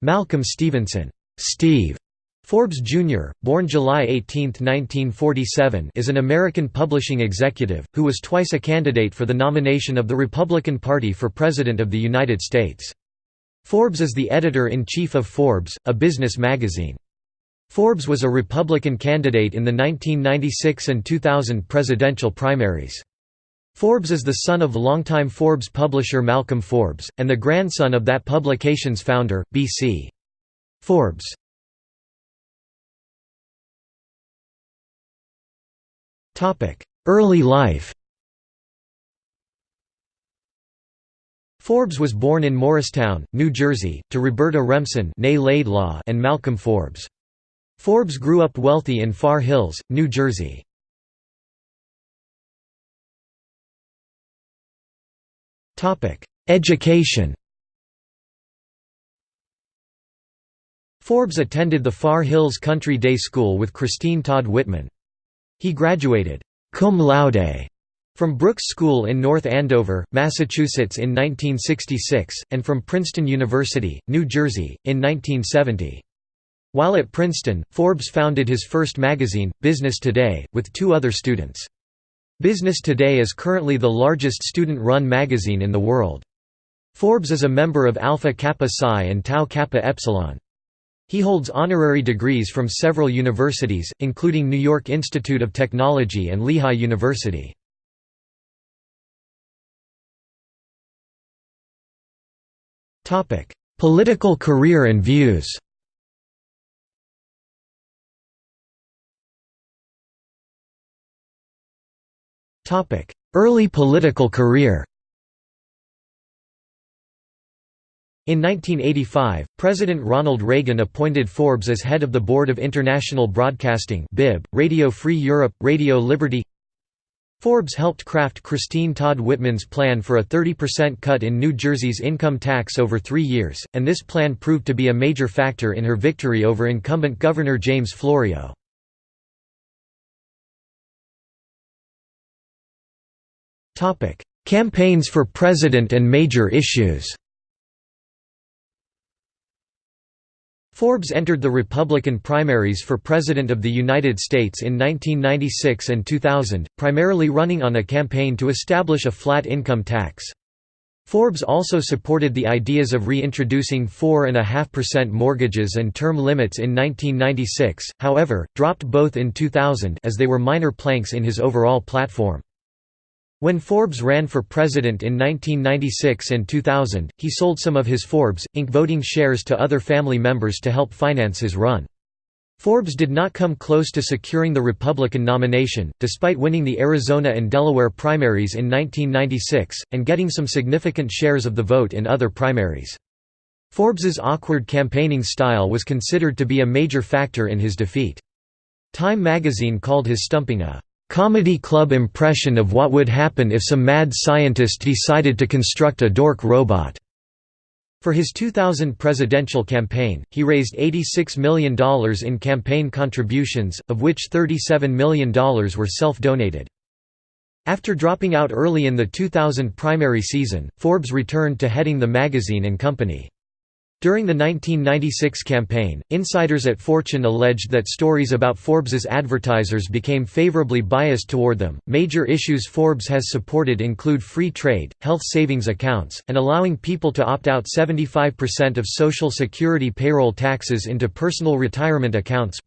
Malcolm Stevenson Steve Forbes Jr., born July 18, 1947 is an American publishing executive, who was twice a candidate for the nomination of the Republican Party for President of the United States. Forbes is the editor-in-chief of Forbes, a business magazine. Forbes was a Republican candidate in the 1996 and 2000 presidential primaries. Forbes is the son of longtime Forbes publisher Malcolm Forbes, and the grandson of that publication's founder, B.C. Forbes. Early life Forbes was born in Morristown, New Jersey, to Roberta Remsen and Malcolm Forbes. Forbes grew up wealthy in Far Hills, New Jersey. Education Forbes attended the Far Hills Country Day School with Christine Todd Whitman. He graduated cum laude from Brooks School in North Andover, Massachusetts in 1966, and from Princeton University, New Jersey, in 1970. While at Princeton, Forbes founded his first magazine, Business Today, with two other students. Business Today is currently the largest student-run magazine in the world. Forbes is a member of Alpha Kappa Psi and Tau Kappa Epsilon. He holds honorary degrees from several universities, including New York Institute of Technology and Lehigh University. Political career and views Early political career. In 1985, President Ronald Reagan appointed Forbes as head of the Board of International Broadcasting BIB, Radio Free Europe, Radio Liberty. Forbes helped craft Christine Todd Whitman's plan for a 30% cut in New Jersey's income tax over three years, and this plan proved to be a major factor in her victory over incumbent Governor James Florio. Campaigns for president and major issues Forbes entered the Republican primaries for President of the United States in 1996 and 2000, primarily running on a campaign to establish a flat income tax. Forbes also supported the ideas of reintroducing 4.5% mortgages and term limits in 1996, however, dropped both in 2000 as they were minor planks in his overall platform. When Forbes ran for president in 1996 and 2000, he sold some of his Forbes, Inc. voting shares to other family members to help finance his run. Forbes did not come close to securing the Republican nomination, despite winning the Arizona and Delaware primaries in 1996, and getting some significant shares of the vote in other primaries. Forbes's awkward campaigning style was considered to be a major factor in his defeat. Time magazine called his stumping a comedy club impression of what would happen if some mad scientist decided to construct a dork robot. For his 2000 presidential campaign, he raised $86 million in campaign contributions, of which $37 million were self-donated. After dropping out early in the 2000 primary season, Forbes returned to heading the magazine and company. During the 1996 campaign, insiders at Fortune alleged that stories about Forbes's advertisers became favorably biased toward them. Major issues Forbes has supported include free trade, health savings accounts, and allowing people to opt out 75% of Social Security payroll taxes into personal retirement accounts.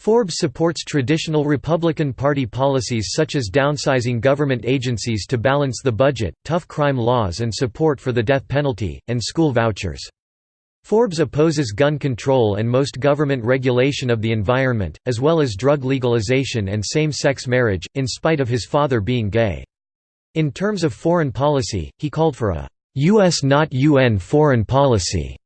Forbes supports traditional Republican Party policies such as downsizing government agencies to balance the budget, tough crime laws and support for the death penalty, and school vouchers. Forbes opposes gun control and most government regulation of the environment, as well as drug legalization and same-sex marriage, in spite of his father being gay. In terms of foreign policy, he called for a U.S. not UN foreign policy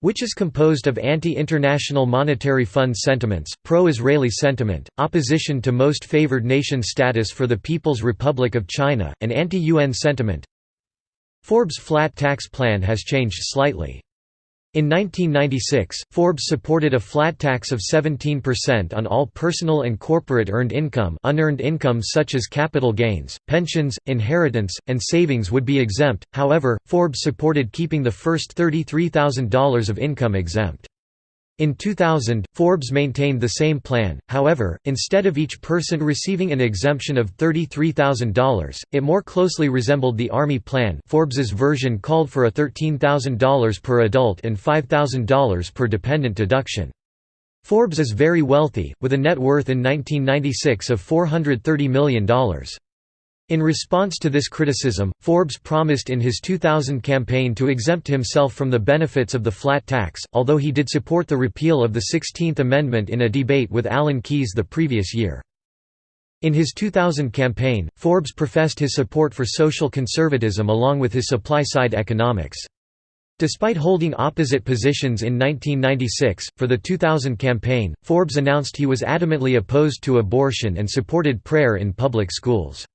which is composed of anti-International Monetary Fund sentiments, pro-Israeli sentiment, opposition to most favored nation status for the People's Republic of China, and anti-UN sentiment. Forbes' flat tax plan has changed slightly. In 1996, Forbes supported a flat tax of 17% on all personal and corporate earned income unearned income such as capital gains, pensions, inheritance, and savings would be exempt, however, Forbes supported keeping the first $33,000 of income exempt. In 2000, Forbes maintained the same plan, however, instead of each person receiving an exemption of $33,000, it more closely resembled the Armey plan Forbes's version called for a $13,000 per adult and $5,000 per dependent deduction. Forbes is very wealthy, with a net worth in 1996 of $430 million. In response to this criticism, Forbes promised in his 2000 campaign to exempt himself from the benefits of the flat tax, although he did support the repeal of the 16th Amendment in a debate with Alan Keyes the previous year. In his 2000 campaign, Forbes professed his support for social conservatism along with his supply-side economics. Despite holding opposite positions in 1996, for the 2000 campaign, Forbes announced he was adamantly opposed to abortion and supported prayer in public schools.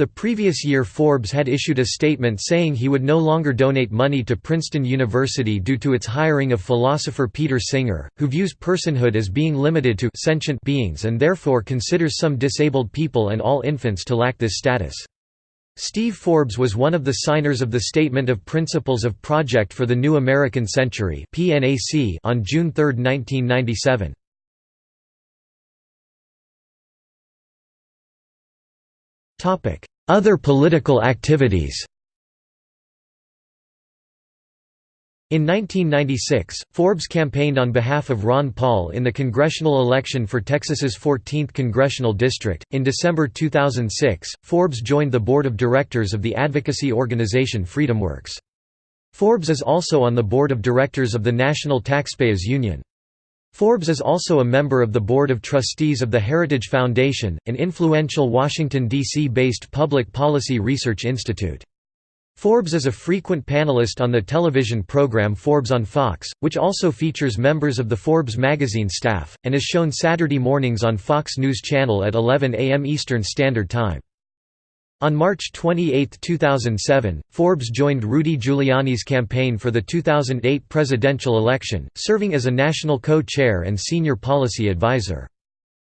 The previous year Forbes had issued a statement saying he would no longer donate money to Princeton University due to its hiring of philosopher Peter Singer, who views personhood as being limited to sentient beings and therefore considers some disabled people and all infants to lack this status. Steve Forbes was one of the signers of the Statement of Principles of Project for the New American Century on June 3, 1997. Other political activities In 1996, Forbes campaigned on behalf of Ron Paul in the congressional election for Texas's 14th congressional district. In December 2006, Forbes joined the board of directors of the advocacy organization FreedomWorks. Forbes is also on the board of directors of the National Taxpayers Union. Forbes is also a member of the Board of Trustees of the Heritage Foundation, an influential Washington, D.C.-based public policy research institute. Forbes is a frequent panelist on the television program Forbes on Fox, which also features members of the Forbes magazine staff, and is shown Saturday mornings on Fox News Channel at 11 a.m. Eastern Standard Time. On March 28, 2007, Forbes joined Rudy Giuliani's campaign for the 2008 presidential election, serving as a national co-chair and senior policy advisor.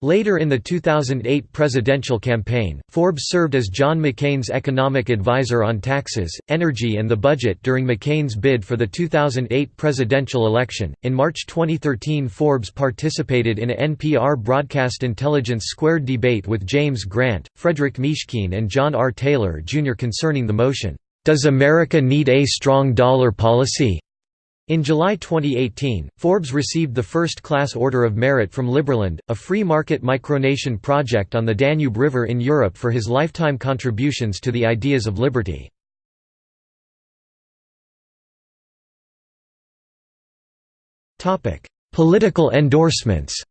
Later in the 2008 presidential campaign, Forbes served as John McCain's economic advisor on taxes, energy, and the budget during McCain's bid for the 2008 presidential election. In March 2013, Forbes participated in a NPR broadcast Intelligence Squared debate with James Grant, Frederic Mishkin, and John R. Taylor Jr. concerning the motion, Does America Need a Strong Dollar Policy? In July 2018, Forbes received the First-Class Order of Merit from Liberland, a free-market micronation project on the Danube River in Europe for his lifetime contributions to the ideas of liberty. Political endorsements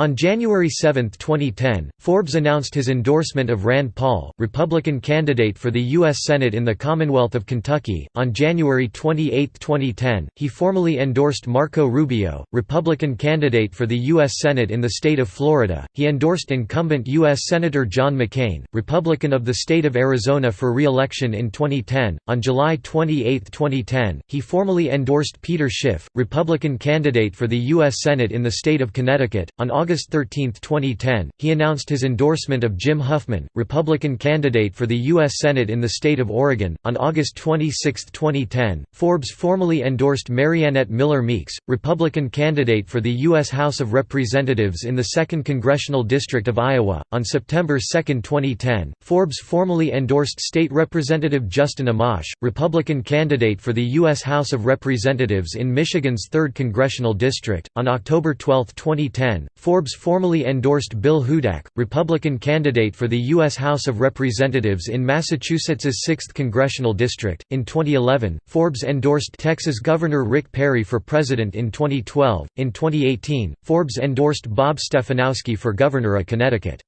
On January 7, 2010, Forbes announced his endorsement of Rand Paul, Republican candidate for the U.S. Senate in the Commonwealth of Kentucky. On January 28, 2010, he formally endorsed Marco Rubio, Republican candidate for the U.S. Senate in the state of Florida. He endorsed incumbent U.S. Senator John McCain, Republican of the state of Arizona for re election in 2010. On July 28, 2010, he formally endorsed Peter Schiff, Republican candidate for the U.S. Senate in the state of Connecticut. On August August 13, 2010, he announced his endorsement of Jim Huffman, Republican candidate for the U.S. Senate in the state of Oregon. On August 26, 2010, Forbes formally endorsed Mariannette Miller Meeks, Republican candidate for the U.S. House of Representatives in the 2nd Congressional District of Iowa. On September 2, 2010, Forbes formally endorsed State Representative Justin Amash, Republican candidate for the U.S. House of Representatives in Michigan's 3rd Congressional District. On October 12, 2010, Forbes Forbes formally endorsed Bill Hudak, Republican candidate for the U.S. House of Representatives in Massachusetts's 6th congressional district. In 2011, Forbes endorsed Texas Governor Rick Perry for president in 2012. In 2018, Forbes endorsed Bob Stefanowski for governor of Connecticut.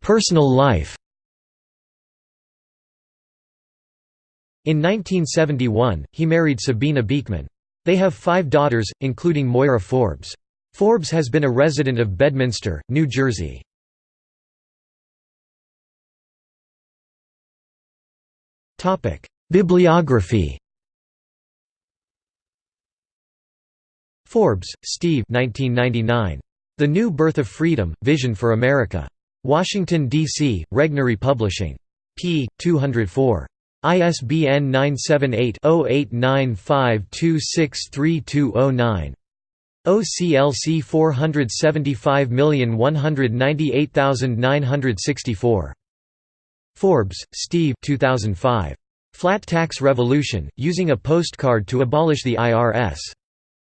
Personal life In 1971, he married Sabina Beekman. They have five daughters, including Moira Forbes. Forbes has been a resident of Bedminster, New Jersey. Bibliography Forbes, Steve 1999. The New Birth of Freedom, Vision for America. Washington, D.C., Regnery Publishing. p. 204. ISBN 978-0895263209. OCLC 475198964. Forbes, Steve 2005. Flat Tax Revolution, Using a Postcard to Abolish the IRS.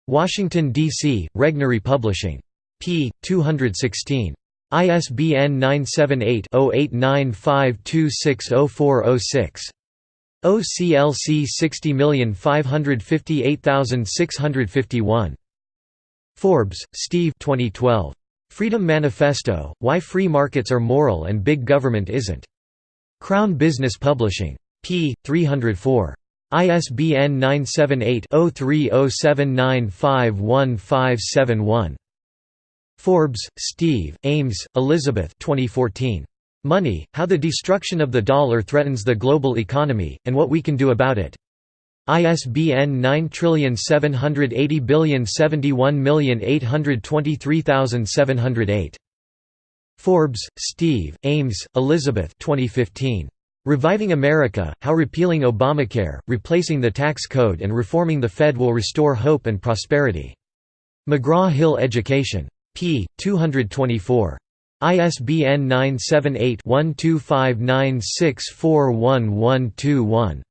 Washington, D.C., Regnery Publishing. p. 216. ISBN 978-0895260406. OCLC 60558651. Forbes, Steve 2012. Freedom Manifesto, Why Free Markets Are Moral and Big Government Isn't. Crown Business Publishing. p. 304. ISBN 978-0307951571. Forbes, Steve, Ames, Elizabeth 2014. Money, How the Destruction of the Dollar Threatens the Global Economy, and What We Can Do About It. ISBN 9780071823708. Forbes, Steve, Ames, Elizabeth 2015. Reviving America, How Repealing Obamacare, Replacing the Tax Code and Reforming the Fed Will Restore Hope and Prosperity. McGraw-Hill Education. p. 224. ISBN 978-1259641121.